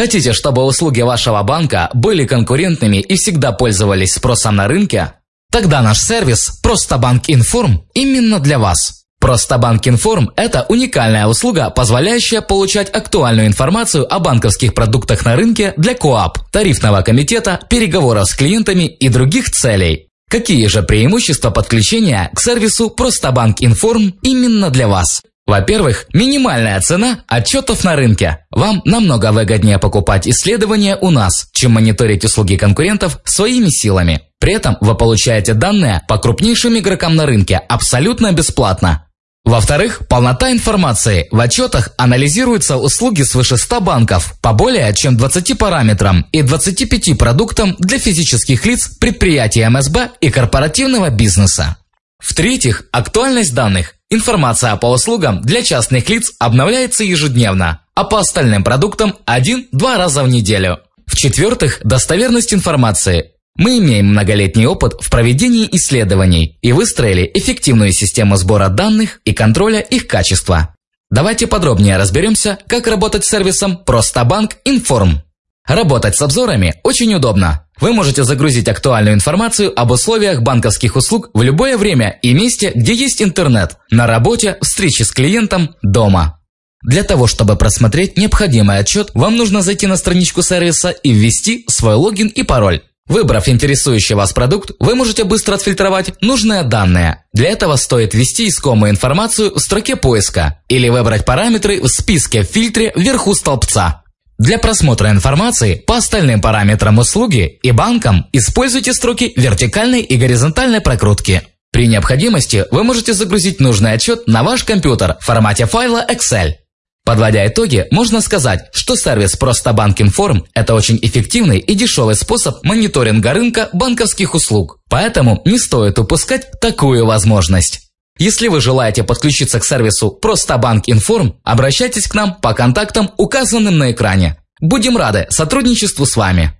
Хотите, чтобы услуги вашего банка были конкурентными и всегда пользовались спросом на рынке? Тогда наш сервис «Просто Банк Информ» именно для вас. «Просто Банк Информ» – это уникальная услуга, позволяющая получать актуальную информацию о банковских продуктах на рынке для КОАП, тарифного комитета, переговоров с клиентами и других целей. Какие же преимущества подключения к сервису «Просто Банк Информ» именно для вас? Во-первых, минимальная цена отчетов на рынке. Вам намного выгоднее покупать исследования у нас, чем мониторить услуги конкурентов своими силами. При этом вы получаете данные по крупнейшим игрокам на рынке абсолютно бесплатно. Во-вторых, полнота информации. В отчетах анализируются услуги свыше 100 банков по более чем 20 параметрам и 25 продуктам для физических лиц, предприятий МСБ и корпоративного бизнеса. В-третьих, актуальность данных. Информация по услугам для частных лиц обновляется ежедневно, а по остальным продуктам один-два раза в неделю. В-четвертых, достоверность информации. Мы имеем многолетний опыт в проведении исследований и выстроили эффективную систему сбора данных и контроля их качества. Давайте подробнее разберемся, как работать с сервисом «Простобанк Информ». Работать с обзорами очень удобно. Вы можете загрузить актуальную информацию об условиях банковских услуг в любое время и месте, где есть интернет, на работе, встрече с клиентом, дома. Для того, чтобы просмотреть необходимый отчет, вам нужно зайти на страничку сервиса и ввести свой логин и пароль. Выбрав интересующий вас продукт, вы можете быстро отфильтровать нужные данные. Для этого стоит ввести искомую информацию в строке поиска или выбрать параметры в списке в фильтре вверху столбца. Для просмотра информации по остальным параметрам услуги и банкам используйте строки вертикальной и горизонтальной прокрутки. При необходимости вы можете загрузить нужный отчет на ваш компьютер в формате файла Excel. Подводя итоги, можно сказать, что сервис «Просто Банк Информ» – это очень эффективный и дешевый способ мониторинга рынка банковских услуг. Поэтому не стоит упускать такую возможность. Если вы желаете подключиться к сервису «Просто Банк Информ», обращайтесь к нам по контактам, указанным на экране. Будем рады сотрудничеству с вами.